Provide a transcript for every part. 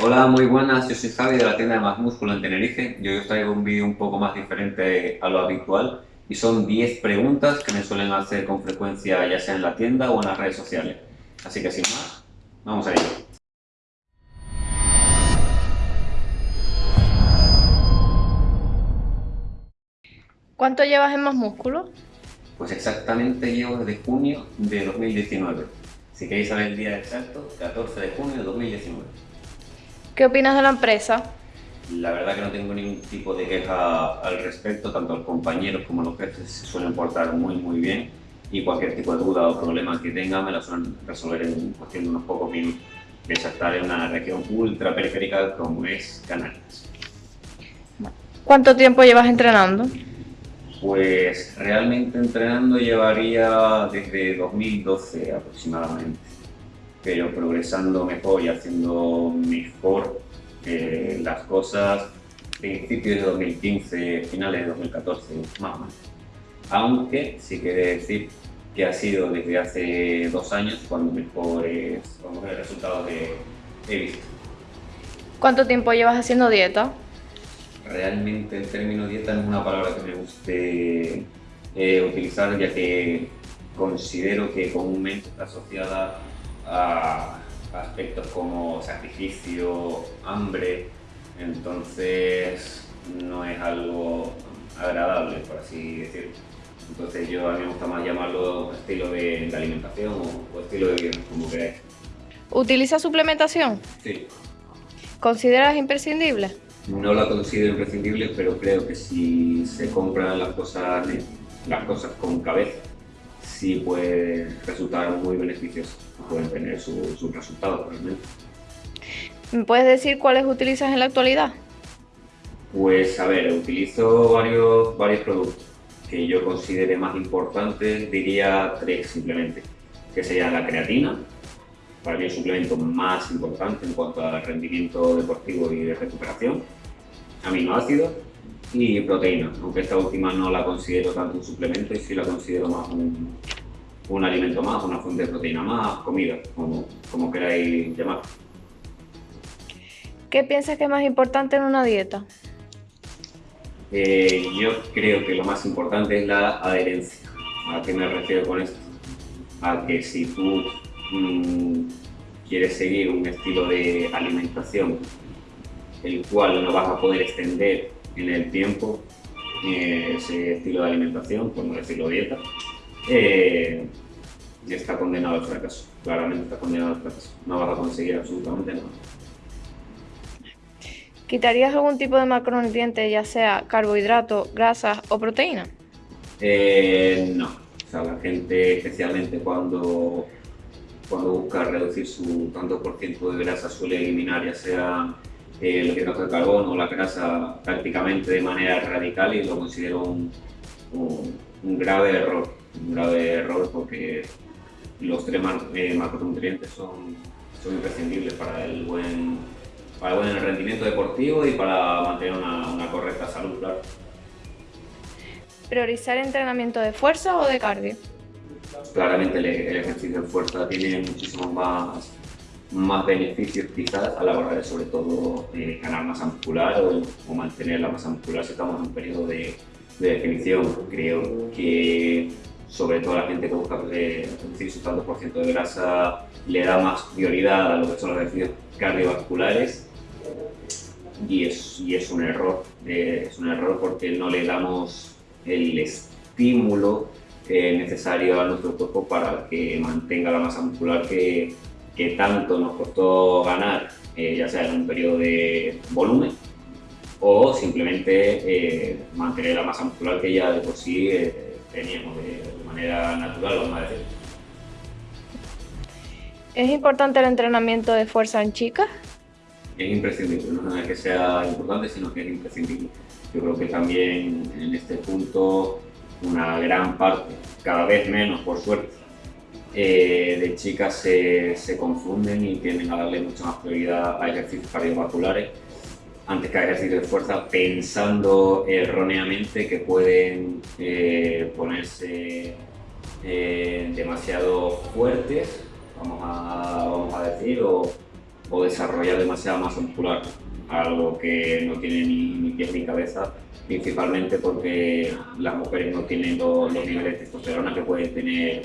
Hola, muy buenas, yo soy Javi de la tienda de Más Músculo en Tenerife y hoy os traigo un vídeo un poco más diferente a lo habitual y son 10 preguntas que me suelen hacer con frecuencia ya sea en la tienda o en las redes sociales. Así que sin más, vamos a ello. ¿Cuánto llevas en Más Músculo? Pues exactamente llevo desde junio de 2019. Si queréis saber el día exacto, 14 de junio de 2019. ¿Qué opinas de la empresa? La verdad que no tengo ningún tipo de queja al respecto, tanto los compañeros como los jefes se suelen portar muy muy bien y cualquier tipo de duda o problema que tenga me la suelen resolver en cuestión de unos pocos minutos, pese a estar en una región ultra periférica como es Canarias. ¿Cuánto tiempo llevas entrenando? Pues realmente entrenando llevaría desde 2012 aproximadamente, pero progresando mejor y haciendo mejor eh, las cosas principios de 2015, finales de 2014, más o menos. Aunque sí quiere decir que ha sido desde hace dos años cuando mejores, mejores resultados he visto. ¿Cuánto tiempo llevas haciendo dieta? realmente el término dieta no es una palabra que me guste eh, utilizar ya que considero que comúnmente está asociada a aspectos como sacrificio, hambre, entonces no es algo agradable, por así decirlo. Entonces yo a mí me gusta más llamarlo estilo de, alimentación o, o, estilo de vida, como queráis. ¿Utiliza suplementación? Sí. ¿Consideras imprescindible? No la considero imprescindible, pero creo que si se compran las cosas, las cosas con cabeza, sí puede resultar muy beneficioso, pueden tener sus su resultados realmente. ¿Me puedes decir cuáles utilizas en la actualidad? Pues a ver, utilizo varios, varios productos que yo considere más importantes, diría tres simplemente, que sería la creatina, para mí el suplemento más importante en cuanto al rendimiento deportivo y de recuperación, aminoácidos y proteínas, aunque esta última no la considero tanto un suplemento y sí la considero más un, un alimento más, una fuente de proteína más, comida, como, como queráis llamar. ¿Qué piensas que es más importante en una dieta? Eh, yo creo que lo más importante es la adherencia. ¿A qué me refiero con esto? A que si tú mmm, quieres seguir un estilo de alimentación el cual no vas a poder extender en el tiempo eh, ese estilo de alimentación, por no decirlo dieta, eh, y está condenado al fracaso. Claramente está condenado al fracaso. No vas a conseguir absolutamente nada. ¿Quitarías algún tipo de macronutriente, ya sea carbohidrato, grasas o proteína? Eh, no. O sea, la gente, especialmente cuando cuando busca reducir su tanto por ciento de grasa suele eliminar ya sea eh, los hidratos de carbono o la grasa prácticamente de manera radical y lo considero un, un, grave error, un grave error porque los tres eh, macronutrientes son, son imprescindibles para el buen para el buen rendimiento deportivo y para mantener una, una correcta salud, claro. ¿Priorizar entrenamiento de fuerza o de cardio? claramente el, ejercicio de fuerza tiene muchísimos más, más beneficios quizás a la hora de sobre todo eh, ganar masa muscular o, mantener la masa muscular si estamos en un periodo de, definición. Creo que sobre todo la gente que busca eh, reducir su tanto por ciento de grasa le da más prioridad a lo que son los ejercicios cardiovasculares y es, y es un error, eh, es un error porque no le damos el estímulo necesario a nuestro cuerpo para que mantenga la masa muscular que, que tanto nos costó ganar, eh, ya sea en un periodo de volumen o simplemente eh, mantener la masa muscular que ya de por sí eh, teníamos de, manera natural, vamos a decir. ¿Es importante el entrenamiento de fuerza en chicas? Es imprescindible, no es que sea importante, sino que es imprescindible. Yo creo que también en este punto una gran parte, cada vez menos por suerte, eh, de chicas se, se, confunden y tienden a darle mucha más prioridad a ejercicios cardiovasculares antes que a ejercicios de fuerza, pensando erróneamente que pueden eh, ponerse eh, demasiado fuertes, vamos a, vamos a decir, o, o desarrollar demasiada masa muscular, algo que no tiene ni, ni pies ni cabeza, principalmente porque las mujeres no tienen los, niveles de testosterona que puede tener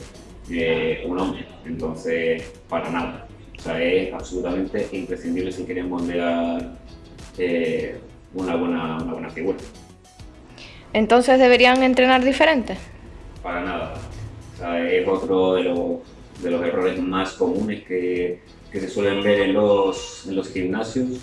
eh, un hombre, entonces para nada. O sea, es absolutamente imprescindible si queremos moldear eh, una, buena, una buena figura. Entonces deberían entrenar diferente. Para nada. O sea, es otro de los, de los errores más comunes que, que se suelen ver en los, en los gimnasios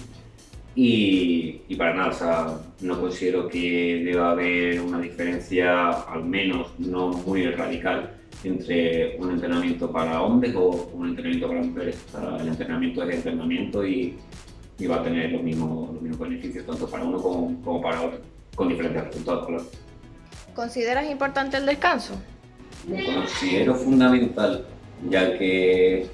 y, y, para nada, o sea, no considero que deba haber una diferencia, al menos no muy radical, entre un entrenamiento para hombres o un entrenamiento para mujeres. El entrenamiento es entrenamiento y, y, va a tener los mismos, los mismos beneficios tanto para uno como, como para otro, con diferentes resultados, claro. ¿Consideras importante el descanso? Lo considero fundamental, ya que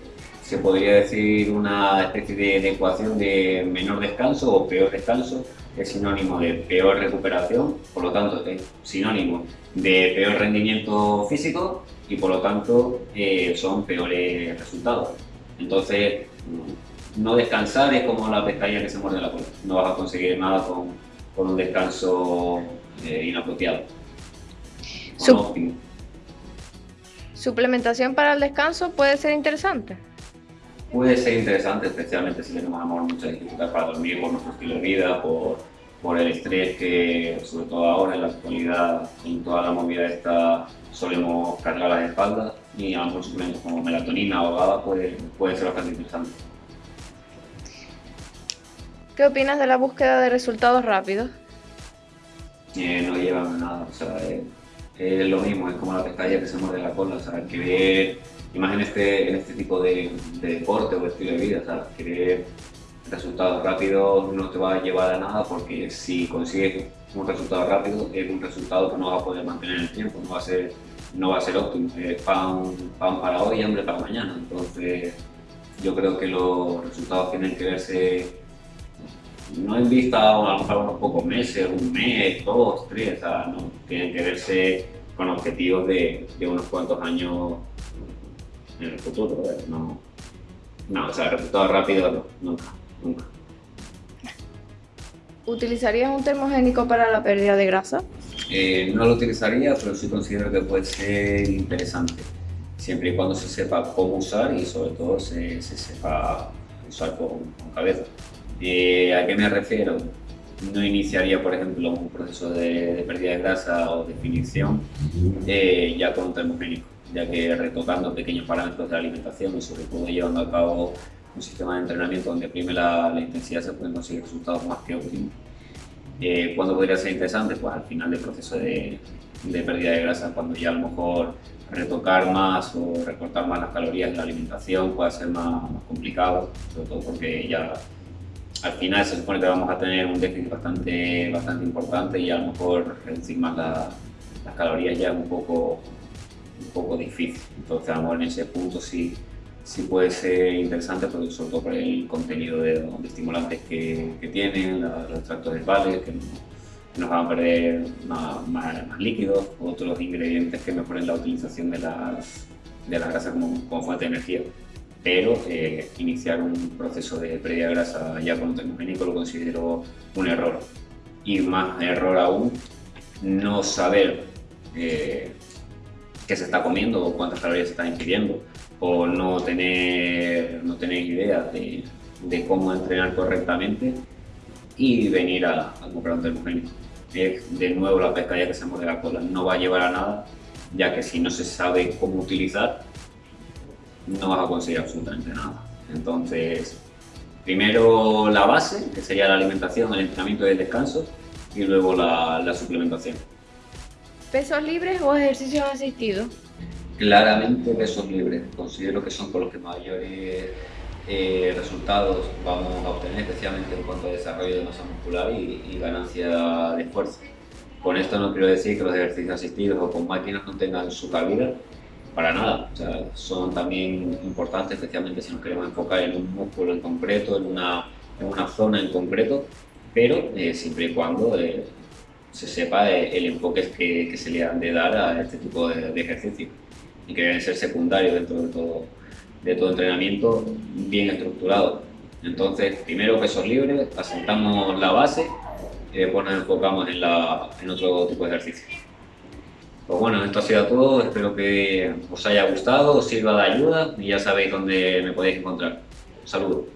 se podría decir una especie de, ecuación de menor descanso o peor descanso, es sinónimo de peor recuperación, por lo tanto es sinónimo de peor rendimiento físico y por lo tanto eh, son peores resultados. Entonces, no descansar es como la pestaña que se muerde la cola, no vas a conseguir nada con, con un descanso eh, inapropiado. Sup ¿Suplementación para el descanso puede ser interesante? puede ser interesante, especialmente si tenemos amor mucha dificultad para dormir por nuestro estilo de vida, por, por el estrés que, sobre todo ahora en la actualidad, en toda la movida esta, solemos cargar las espaldas y a lo suplementos como melatonina o GABA puede, puede ser bastante interesante. ¿Qué opinas de la búsqueda de resultados rápidos? Eh, no llevan a nada, o sea, es, lo mismo, es como la pescadilla que se muerde la cola, o sea, que ver y más en este, en este tipo de, deporte o estilo de vida, ¿sabes? Querer resultados rápidos no te va a llevar a nada porque si consigues un resultado rápido es un resultado que no va a poder mantener en el tiempo, no va a ser, no va a ser óptimo, es pan, para hoy y hambre para mañana. Entonces yo creo que los resultados tienen que verse no en vista a lo mejor unos pocos meses, un mes, dos, tres, o sea, no, tienen que verse con objetivos de, de unos cuantos años en el futuro. No, no, o sea, resultado rápido no, nunca, nunca. ¿Utilizarías un termogénico para la pérdida de grasa? Eh, no lo utilizaría, pero sí considero que puede ser interesante, siempre y cuando se sepa cómo usar y sobre todo se, se sepa usar con, con cabeza. Eh, ¿A qué me refiero? No iniciaría, por ejemplo, un proceso de, de pérdida de grasa o definición eh, ya con un termogénico ya que retocando pequeños parámetros de alimentación y sobre todo llevando a cabo un sistema de entrenamiento donde prime la, intensidad se pueden conseguir resultados más que óptimos. Eh, ¿Cuándo podría ser interesante? Pues al final del proceso de, de, pérdida de grasa, cuando ya a lo mejor retocar más o recortar más las calorías de la alimentación puede ser más, más complicado, sobre todo porque ya al final se supone que vamos a tener un déficit bastante, bastante importante y a lo mejor reducir más la, las calorías ya es un poco, un poco difícil. Entonces, a lo mejor en ese punto sí, sí puede ser interesante, sobre todo por el contenido de, estimulantes que, tienen, los extractos herbales, que, nos van a perder más, líquidos, otros ingredientes que mejoren la utilización de las, de las grasas como, fuente de energía. Pero eh, iniciar un proceso de pérdida grasa ya con un termogénico lo considero un error. Y más error aún, no saber eh, qué se está comiendo o cuántas calorías se están ingiriendo o no tener, no tener idea de, de cómo entrenar correctamente y venir a, comprar un termogénico. Es de nuevo la pescadilla que se muerde la cola, no va a llevar a nada, ya que si no se sabe cómo utilizar, no vas a conseguir absolutamente nada. Entonces, primero la base, que sería la alimentación, el entrenamiento y el descanso, y luego la, la suplementación. ¿Pesos libres o ejercicios asistidos? Claramente pesos libres. Considero que son con los que mayores eh, resultados vamos a obtener, especialmente en cuanto a desarrollo de masa muscular y, y, ganancia de fuerza. Con esto no quiero decir que los ejercicios asistidos o con máquinas no tengan su cabida, para nada. O sea, son también importantes, especialmente si nos queremos enfocar en un músculo en concreto, en una, en una zona en concreto, pero eh, siempre y cuando eh, se sepa el enfoque que, que, se le han de dar a este tipo de, de ejercicios y que deben ser secundarios dentro de todo, de todo entrenamiento bien estructurado. Entonces, primero pesos libres, asentamos la base y después nos enfocamos en, la, en otro tipo de ejercicio. Pues bueno, esto ha sido todo, espero que os haya gustado, os sirva de ayuda y ya sabéis dónde me podéis encontrar. Saludos.